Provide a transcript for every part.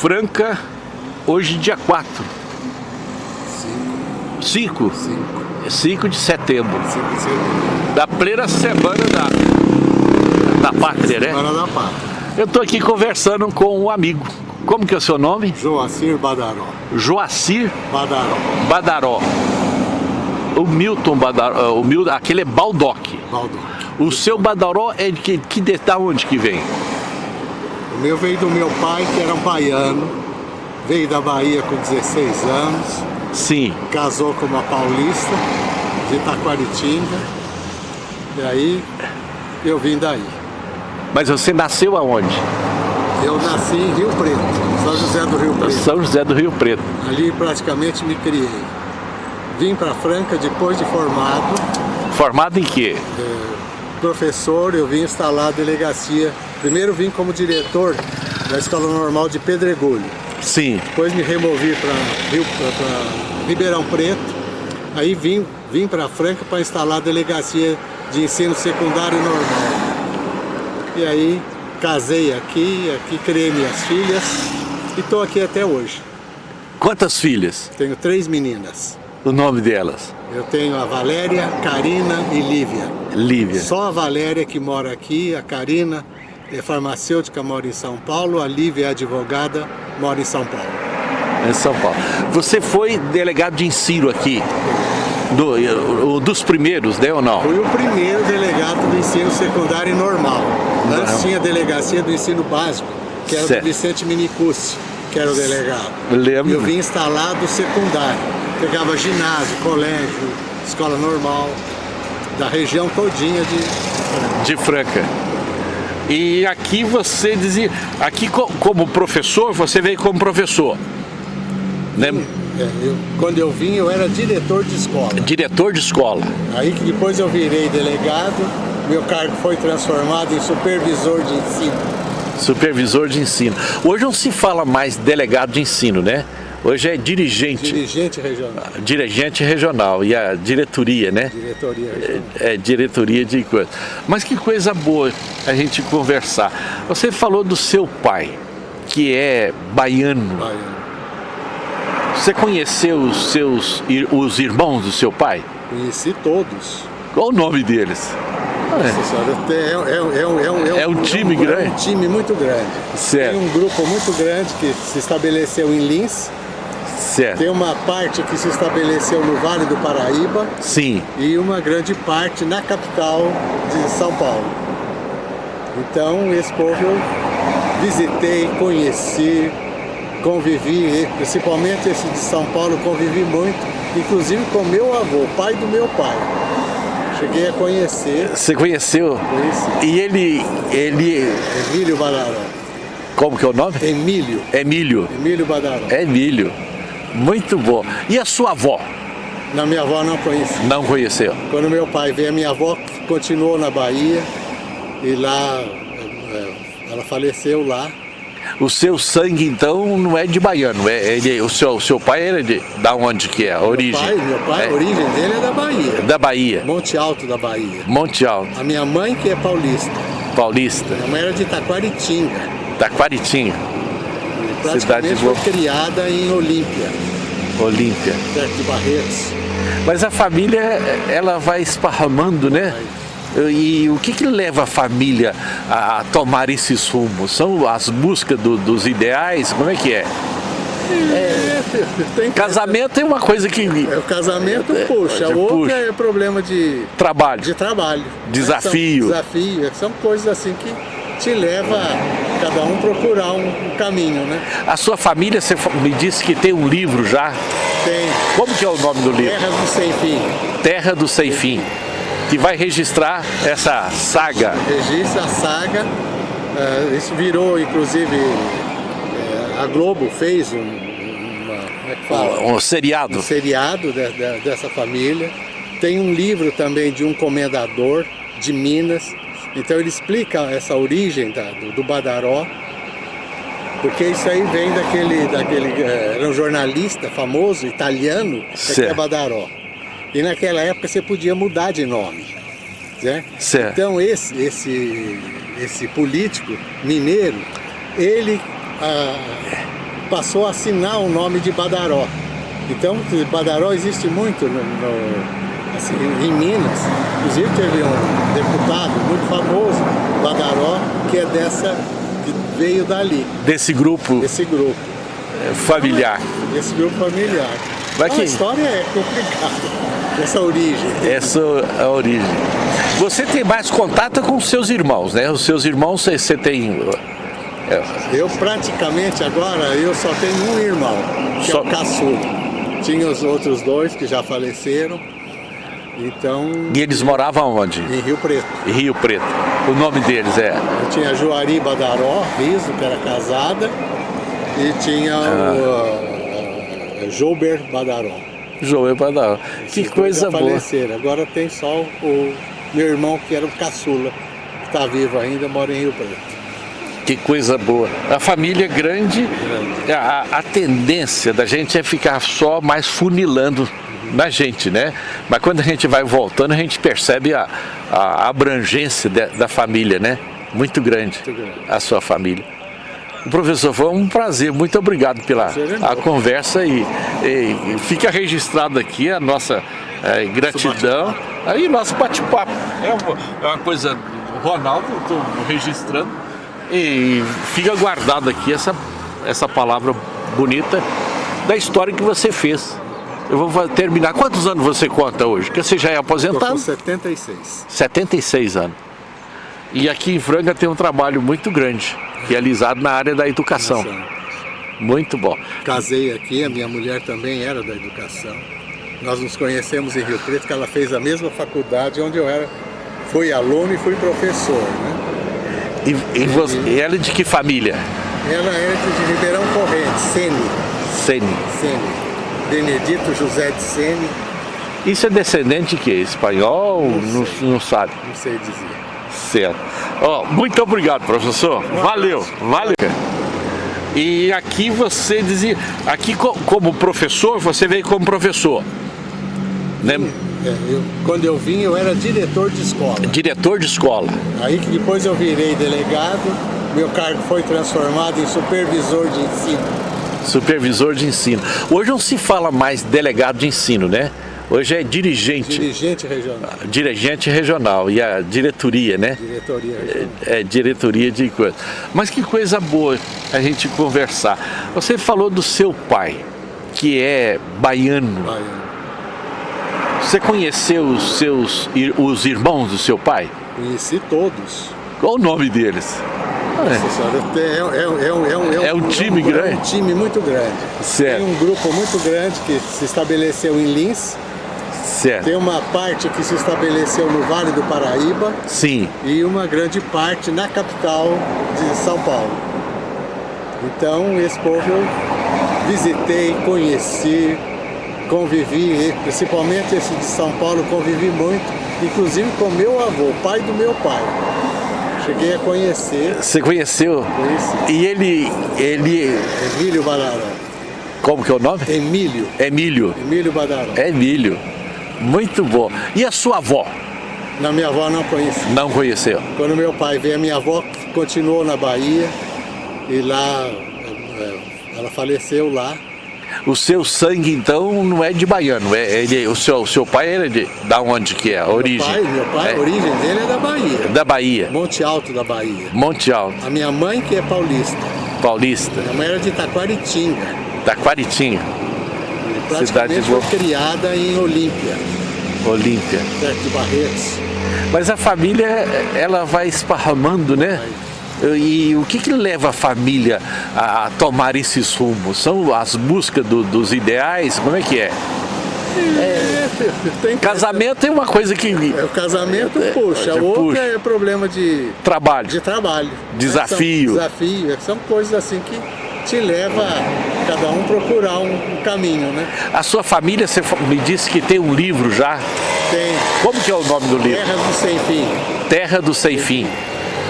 Franca, hoje dia 4. 5. 5? 5 de setembro. 5 de setembro. Da plena semana da, da pátria, né? Semana da pátria. Eu estou aqui conversando com um amigo. Como que é o seu nome? Joacir Badaró. Joacir Badaró. Badaró. O Milton Badaró, o Milton, aquele é Baldock. Baldock. O seu Badaró é de que, que de, da onde que vem? O meu veio do meu pai, que era um baiano. Veio da Bahia com 16 anos. Sim. Casou com uma paulista de Itaquaritinga. E aí eu vim daí. Mas você nasceu aonde? Eu nasci em Rio Preto, São José do Rio Preto. São José do Rio Preto. Ali praticamente me criei. Vim para Franca depois de formado. Formado em quê? É, professor, eu vim instalar a delegacia. Primeiro vim como diretor da Escola Normal de Pedregulho. Sim. Depois me removi para Ribeirão Preto. Aí vim, vim para Franca para instalar a delegacia de ensino secundário normal. E aí casei aqui, aqui criei minhas filhas e estou aqui até hoje. Quantas filhas? Tenho três meninas. O nome delas? Eu tenho a Valéria, Karina e Lívia. Lívia. Só a Valéria que mora aqui, a Karina é farmacêutica, mora em São Paulo, a Lívia é advogada, mora em São Paulo. Em São Paulo. Você foi delegado de ensino aqui? Do, dos primeiros, né ou não? Fui o primeiro delegado do ensino secundário normal. Antes não. tinha a delegacia do ensino básico, que era certo. do Vicente Minicucci, que era o delegado. Lembro. E eu vim instalado secundário. Pegava ginásio, colégio, escola normal, da região todinha de, de Franca. E aqui você dizia, aqui como professor, você veio como professor. Né? É, eu, quando eu vim, eu era diretor de escola. Diretor de escola. Aí que depois eu virei delegado, meu cargo foi transformado em supervisor de ensino. Supervisor de ensino. Hoje não se fala mais delegado de ensino, né? Hoje é dirigente. Dirigente regional. Dirigente regional e a diretoria, né? Diretoria regional. É, é diretoria de coisa. Mas que coisa boa a gente conversar. Você falou do seu pai, que é baiano. Baiano. Você conheceu os seus os irmãos do seu pai? Conheci todos. Qual o nome deles? Nossa senhora, é, é, é, é, um time grande? É um time muito grande. Certo. Tem um grupo muito grande que se estabeleceu em Lins. Certo. Tem uma parte que se estabeleceu no Vale do Paraíba. Sim. E uma grande parte na capital de São Paulo. Então, esse povo eu visitei, conheci, convivi, principalmente esse de São Paulo, convivi muito, inclusive com meu avô, pai do meu pai. Cheguei a conhecer. Você conheceu? Conheci. E ele, ele... Emílio Badaró. Como que é o nome? Emílio. Emílio. Emílio Badaró. Emílio. Muito bom. E a sua avó? Na minha avó não conheci. Não conheceu? Quando meu pai veio, a minha avó continuou na Bahia e lá, é, ela faleceu lá. O seu sangue, então, não é de baiano, é, ele, o, seu, o seu pai era de, da onde que é, a origem? Meu pai, meu pai é. a origem dele é da Bahia. Da Bahia. Monte Alto da Bahia. Monte Alto. A minha mãe que é paulista. Paulista. Minha mãe era de Taquaritinga. Taquaritinga. Cidade foi criada em Olímpia. Olímpia. Perto de Barretos. Mas a família, ela vai esparramando, né? Vai e o que, que leva a família a tomar esses rumos? São as buscas do, dos ideais? Como é que é? É, tem, casamento é uma coisa que... É, o casamento é, puxa, o outro é problema de... Trabalho. De trabalho. Desafio. São, desafio, são coisas assim que te leva cada um procurar um, caminho, né? A sua família, você me disse que tem um livro já? Tem. Como que é o nome do livro? Terra do Sem Fim. Terra do Sem Fim que vai registrar essa saga. Registra a saga, uh, isso virou inclusive, uh, a Globo fez um, uma, é um, um seriado. Um seriado de, de, dessa família. Tem um livro também de um comendador de Minas, então ele explica essa origem da, do, do Badaró, porque isso aí vem daquele, daquele eh, era um jornalista famoso, italiano, que é Badaró. E naquela época você podia mudar de nome. Né? Certo. Então esse, esse, esse político mineiro, ele ah, passou a assinar o nome de Badaró. Então, Badaró existe muito no, no, assim, em Minas. Inclusive teve um deputado muito famoso, Badaró, que é dessa, que veio dali. Desse grupo? Desse grupo. Familiar. Desse grupo familiar. Mas que... A história é complicada, essa origem. Essa é a origem. Você tem mais contato com os seus irmãos, né? Os seus irmãos, você tem... É. Eu praticamente agora, eu só tenho um irmão, que só... é o caçula. Tinha os outros dois que já faleceram. Então... E eles moravam onde? Em Rio Preto. Em Rio Preto. O nome deles é? Eu tinha Juari Badaró, Riso, que era casada, e tinha ah. o uh, Jouber Badaró. Jouber Badaró. Que coisa boa. faleceram. Agora tem só o meu irmão, que era o caçula, que está vivo ainda, mora em Rio Preto. Que coisa boa. A família grande, a, a tendência da gente é ficar só mais funilando na gente, né? Mas quando a gente vai voltando, a gente percebe a, a abrangência de, da família, né? Muito grande, muito grande, a sua família. Professor, foi um prazer, muito obrigado pela a conversa e, e, fica registrado aqui a nossa é, gratidão aí nosso bate-papo. É, uma, é uma coisa, Ronaldo, estou registrando e fica guardado aqui essa, essa palavra bonita da história que você fez. Eu vou terminar. Quantos anos você conta hoje? Porque você já é aposentado? Estou com 76. 76 anos. E aqui em Franga tem um trabalho muito grande, realizado na área da educação. Muito bom. Casei aqui, a minha mulher também era da educação. Nós nos conhecemos em Rio Preto, que ela fez a mesma faculdade onde eu era, fui aluno e fui professor. Né? E, e, você, e ela é de que família? Ela é de Ribeirão Corrente, Sene. Sene. Sene. Benedito José de Sene. Isso é descendente de quê? Espanhol? Não, não, não, sabe? Não sei dizer. Certo. Oh, muito obrigado, professor. Valeu, valeu. E aqui você dizia, aqui como professor, você veio como professor. Né? É, eu, quando eu vim, eu era diretor de escola. Diretor de escola. Aí que depois eu virei delegado, meu cargo foi transformado em supervisor de ensino. Supervisor de ensino. Hoje não se fala mais delegado de ensino, né? Hoje é dirigente. Dirigente regional. Dirigente regional e a diretoria, né? Diretoria regional. É, é diretoria de coisa. Mas que coisa boa a gente conversar. Você falou do seu pai, que é baiano. Baiano. Você conheceu os seus os irmãos do seu pai? Conheci todos. Qual o nome deles? É. é, é, é, é, um time grande? É um time muito grande. Certo. Tem um grupo muito grande que se estabeleceu em Lins. Certo. Tem uma parte que se estabeleceu no Vale do Paraíba. Sim. E uma grande parte na capital de São Paulo. Então, esse povo eu visitei, conheci, convivi, principalmente esse de São Paulo, convivi muito, inclusive com meu avô, pai do meu pai. Cheguei a conhecer. Você conheceu? Conheci. E ele, ele... Emílio Badaró. Como que é o nome? Emílio. Emílio. Emílio Badaró. Emílio. Muito bom. E a sua avó? Na minha avó não conheci. Não conheceu? Quando meu pai veio, a minha avó continuou na Bahia e lá, é, ela faleceu lá o seu sangue, então, não é de baiano, é, ele, o, seu, o seu pai era de, da onde que é, a origem? Meu pai, meu pai é. a origem dele é da Bahia. Da Bahia. Monte Alto da Bahia. Monte Alto. A minha mãe que é paulista. Paulista. Minha mãe era de Taquaritinga. Taquaritinga. Cidade foi criada em Olímpia. Olímpia. Perto de Barretos. Mas a família, ela vai esparramando, né? Vai e o que, que leva a família a tomar esses rumos? São as buscas do, dos ideais? Como é que é? É, tem, casamento é uma coisa que... É, o casamento puxa, o outro puxa. é problema de... Trabalho. De trabalho. Desafio. São, desafio, são coisas assim que te leva a cada um procurar um, um, caminho, né? A sua família, você me disse que tem um livro já? Tem. Como que é o nome do livro? Terra do Sem Fim. Terra do Sem Fim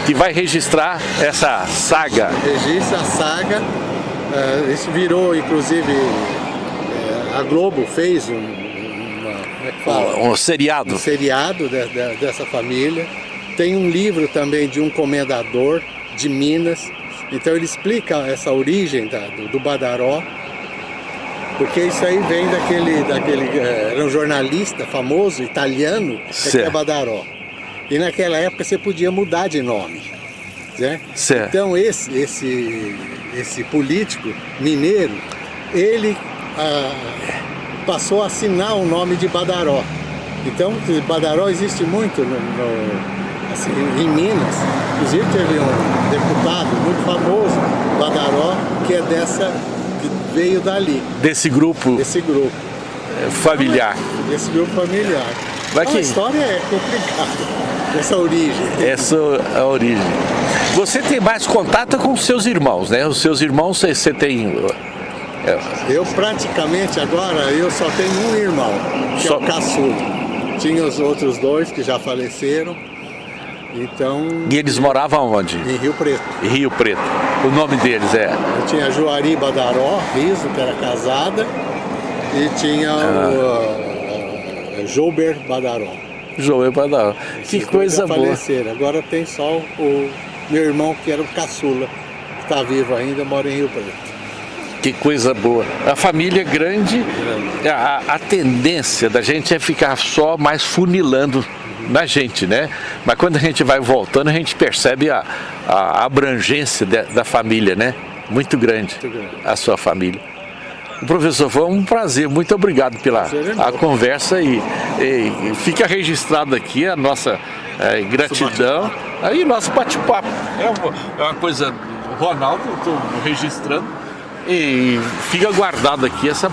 que vai registrar essa saga. Registra a saga, uh, isso virou inclusive, uh, a Globo fez um, uma, é um seriado, um seriado de, de, dessa família. Tem um livro também de um comendador de Minas, Então ele explica essa origem da, do, do, Badaró, porque isso aí vem daquele, daquele eh, era um jornalista famoso, italiano, que é Badaró. E naquela época você podia mudar de nome. Né? Então esse, esse, esse político mineiro, ele ah, passou a assinar o nome de Badaró. Então Badaró existe muito no, no assim, em Minas. Inclusive teve um deputado muito famoso, Badaró, que é dessa, que veio dali. Desse grupo? Desse grupo. É, familiar. Desse grupo familiar. Mas então, que... A história é complicada, essa origem. Essa é a origem. Você tem mais contato com os seus irmãos, né? Os seus irmãos você, você tem... É. Eu praticamente agora, eu só tenho um irmão, que só... é o caçula. Tinha os outros dois que já faleceram. Então... E eles moravam onde? Em Rio Preto. Rio Preto. O nome deles é? Eu tinha Juari Badaró, Riso, que era casada, e tinha ah. o uh, Jouber Badaró. Jouber Badaró. que coisa boa. Faleceram. Agora tem só o meu irmão, que era o caçula, que está vivo ainda, mora em Rio Preto. Que coisa boa. A família grande, a, a tendência da gente é ficar só mais funilando na gente, né? Mas quando a gente vai voltando, a gente percebe a, a abrangência de, da família, né? Muito grande, muito grande, a sua família. Professor, foi um prazer, muito obrigado pela é a conversa e, e, fica registrado aqui a nossa é, gratidão aí nosso bate-papo. É, uma, é uma coisa, Ronaldo, estou registrando e fica guardado aqui essa,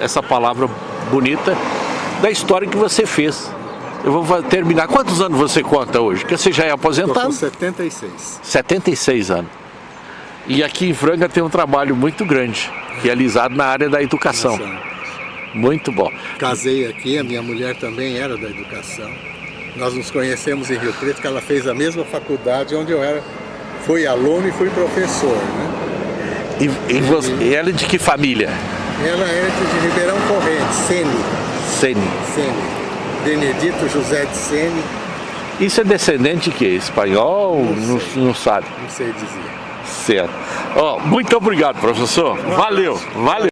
essa palavra bonita da história que você fez. Eu vou terminar. Quantos anos você conta hoje? Porque você já é aposentado? com 76. 76 anos. E aqui em Franga tem um trabalho muito grande, realizado na área da educação. Muito bom. Casei aqui, a minha mulher também era da educação. Nós nos conhecemos em Rio Preto, que ela fez a mesma faculdade onde eu era, fui aluno e fui professor. Né? E, e, você, e ela é de que família? Ela é de Ribeirão Corrente, Sene. Sene. Sene. Benedito José de Sene. Isso é descendente que espanhol? Não, não, não, sabe? Não sei dizer. Certo. Oh, muito obrigado, professor. Valeu, valeu.